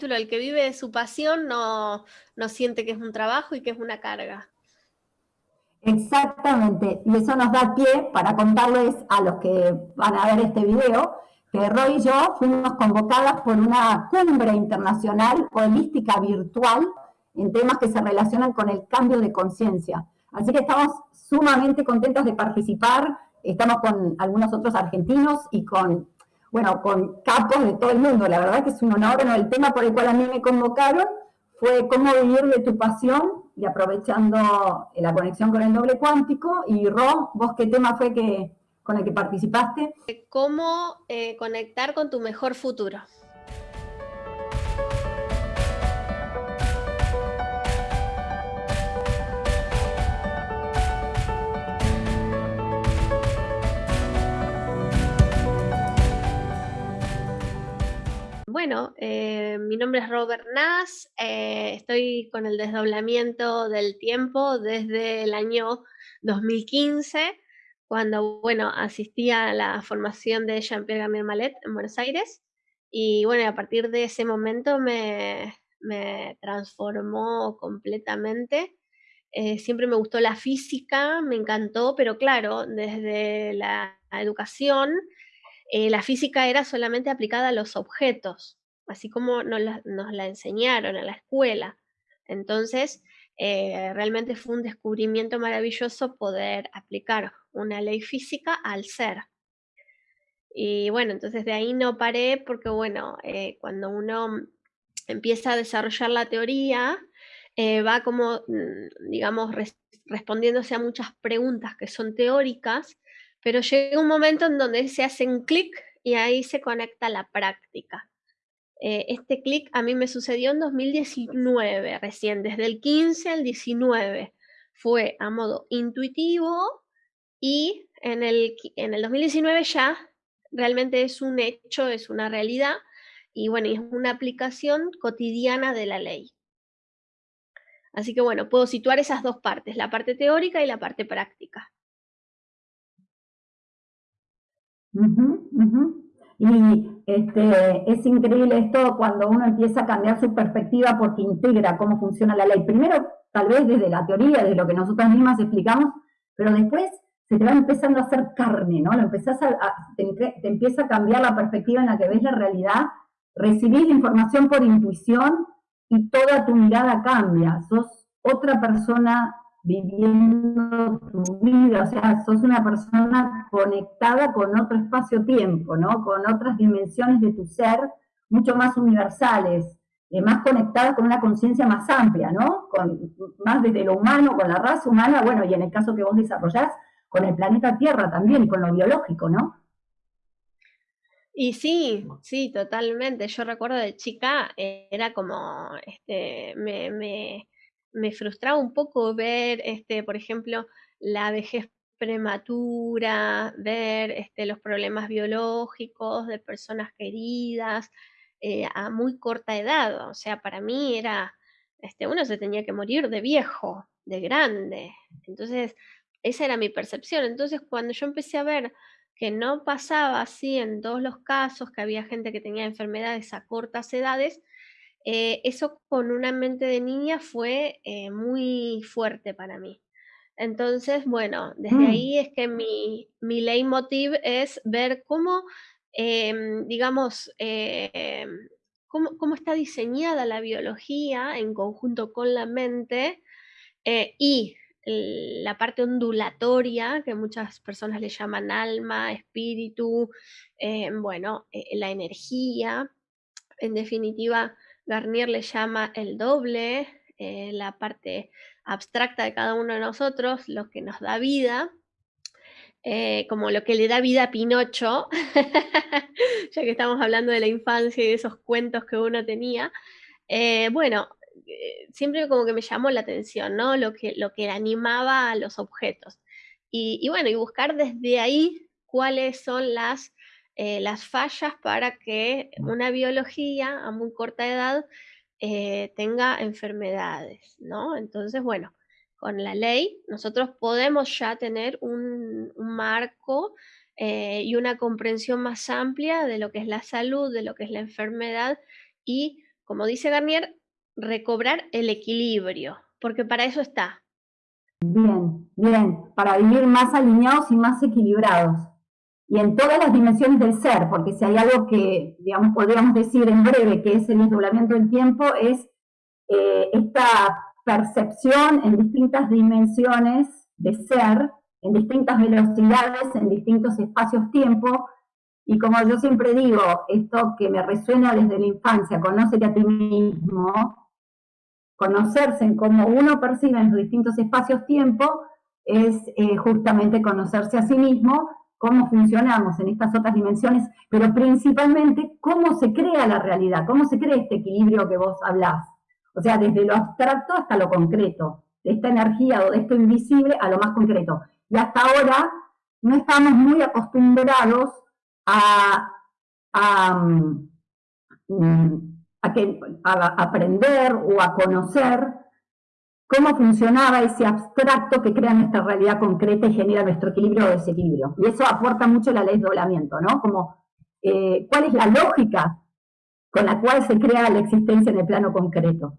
el que vive de su pasión no, no siente que es un trabajo y que es una carga. Exactamente, y eso nos da pie para contarles a los que van a ver este video que Roy y yo fuimos convocadas por una cumbre internacional holística virtual en temas que se relacionan con el cambio de conciencia. Así que estamos sumamente contentos de participar, estamos con algunos otros argentinos y con, bueno, con capos de todo el mundo. La verdad que es un honor, el tema por el cual a mí me convocaron fue cómo vivir de tu pasión y aprovechando la conexión con el doble cuántico. Y Ro, vos qué tema fue que, con el que participaste? ¿Cómo eh, conectar con tu mejor futuro? Bueno, eh, mi nombre es Robert Nass, eh, estoy con el desdoblamiento del tiempo desde el año 2015, cuando, bueno, asistí a la formación de Jean-Pierre Gamir Malet en Buenos Aires, y bueno, a partir de ese momento me, transformó completamente. Eh, siempre me gustó la física, me encantó, pero claro, desde la educación eh, la física era solamente aplicada a los objetos, así como nos la, enseñaron en la escuela. Entonces, eh, realmente fue un descubrimiento maravilloso poder aplicar una ley física al ser. Y bueno, entonces de ahí no paré porque bueno, eh, cuando uno empieza a desarrollar la teoría, va como, mm, digamos, respondiéndose a muchas preguntas que son teóricas, pero llega un momento en donde se hacen clic y ahí se conecta la práctica. Eh, este clic a mí me sucedió en 2019, recién, desde el 15 al 19. Fue a modo intuitivo y en el, en el 2019 ya realmente es un hecho, es una realidad y bueno, es una aplicación cotidiana de la ley. Así que bueno, puedo situar esas dos partes, la parte teórica y la parte práctica. Y este, es increíble esto cuando uno empieza a cambiar su perspectiva porque integra cómo funciona la ley. Primero, tal vez desde la teoría, desde lo que nosotras mismas explicamos, pero después se te va empezando a hacer carne, ¿no? Lo empezás a, te, empieza a cambiar la perspectiva en la que ves la realidad, recibís información por intuición y toda tu mirada cambia. Sos otra persona viviendo tu vida, o sea, sos una persona conectada con otro espacio-tiempo, ¿no? Con otras dimensiones de tu ser mucho más universales, eh, más conectada con una conciencia más amplia, ¿no? Con, más desde lo humano, con la raza humana, bueno, y en el caso que vos desarrollás, con el planeta Tierra también, con lo biológico, ¿no? Y sí, sí, totalmente. Yo recuerdo de chica, eh, era como, este, me, me me frustraba un poco ver, este, por ejemplo, la vejez prematura, ver este, los problemas biológicos de personas queridas eh, a muy corta edad. O sea, para mí era, este, uno se tenía que morir de viejo, de grande. Entonces, esa era mi percepción. Entonces, cuando yo empecé a ver que no pasaba así en todos los casos, que había gente que tenía enfermedades a cortas edades, eh, eso con una mente de niña fue eh, muy fuerte para mí. Entonces, bueno, desde mm. ahí es que mi, mi leitmotiv es ver cómo, em, digamos, em, cómo, cómo, está diseñada la biología en conjunto con la mente eh, y la parte ondulatoria, que muchas personas le llaman alma, espíritu, bueno, la energía, en definitiva, Garnier le llama el doble, eh, la parte abstracta de cada uno de nosotros, lo que nos da vida, eh, como lo que le da vida a Pinocho, ya que estamos hablando de la infancia y de esos cuentos que uno tenía. Eh, bueno, siempre como que me llamó la atención, ¿no? Lo que, lo que animaba a los objetos. y bueno, y buscar desde ahí cuáles son las eh, las fallas para que una biología a muy corta edad eh, tenga enfermedades, ¿no? Entonces, bueno, con la ley nosotros podemos ya tener un, marco eh, y una comprensión más amplia de lo que es la salud, de lo que es la enfermedad y como dice Garnier, recobrar el equilibrio, porque para eso está. Bien, bien, para vivir más alineados y más equilibrados. Y en todas las dimensiones del ser, porque si hay algo que, digamos, podríamos decir en breve que es el desdoblamiento del tiempo, es eh, esta percepción en distintas dimensiones de ser, en distintas velocidades, en distintos espacios-tiempo, y como yo siempre digo, esto que me resuena desde la infancia, conócete a ti mismo, conocerse en cómo uno percibe en los distintos espacios-tiempo, es eh, justamente conocerse a sí mismo, cómo funcionamos en estas otras dimensiones, pero principalmente cómo se crea la realidad, cómo se crea este equilibrio que vos hablás. O sea, desde lo abstracto hasta lo concreto, de esta energía o de esto invisible a lo más concreto. Y hasta ahora no estamos muy acostumbrados a, mm, aprender o a conocer cómo funcionaba ese abstracto que crea nuestra realidad concreta y genera nuestro equilibrio o desequilibrio. Y eso aporta mucho la ley de doblamiento, ¿no? Como, eh, ¿cuál es la lógica con la cual se crea la existencia en el plano concreto?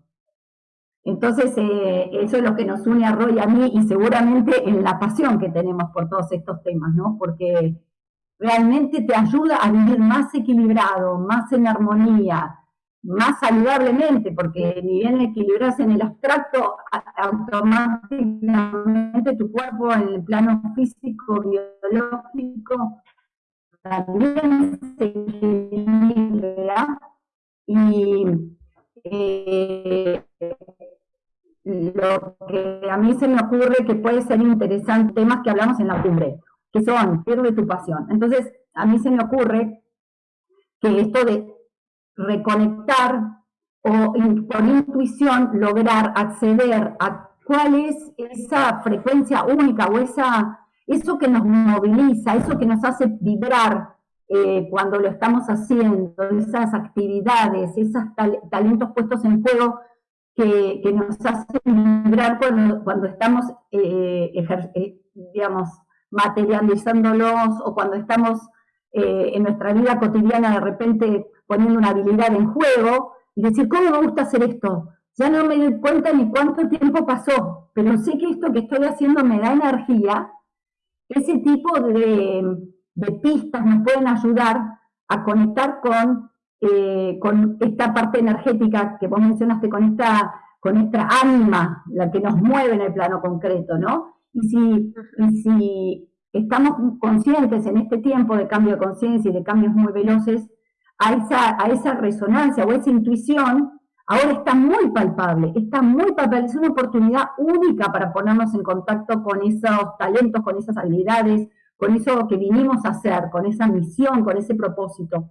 Entonces, eh, eso es lo que nos une a Roy y a mí, y seguramente en la pasión que tenemos por todos estos temas, ¿no? Porque realmente te ayuda a vivir más equilibrado, más en armonía, más saludablemente, porque ni bien equilibras en el abstracto, automáticamente tu cuerpo en el plano físico, biológico, también se equilibra y eh, lo que a mí se me ocurre que puede ser interesante, temas que hablamos en la cumbre, que son, pierde tu pasión. Entonces, a mí se me ocurre que esto de reconectar o por intuición lograr acceder a cuál es esa frecuencia única o esa, eso que nos moviliza, eso que nos hace vibrar eh, cuando lo estamos haciendo, esas actividades, esos talentos puestos en juego que, nos hacen vibrar cuando, cuando estamos, eh, eh, digamos, materializándolos o cuando estamos en nuestra vida cotidiana de repente poniendo una habilidad en juego y decir, ¿cómo me gusta hacer esto? Ya no me doy cuenta ni cuánto tiempo pasó, pero sé que esto que estoy haciendo me da energía. Ese tipo de, pistas nos pueden ayudar a conectar con, eh, con esta parte energética que vos mencionaste, con esta, con esta ánima, la que nos mueve en el plano concreto, ¿no? Y si estamos conscientes en este tiempo de cambio de conciencia y de cambios muy veloces, a esa, a esa resonancia o esa intuición, ahora está muy palpable, está muy palpable, es una oportunidad única para ponernos en contacto con esos talentos, con esas habilidades, con eso que vinimos a hacer, con esa misión, con ese propósito.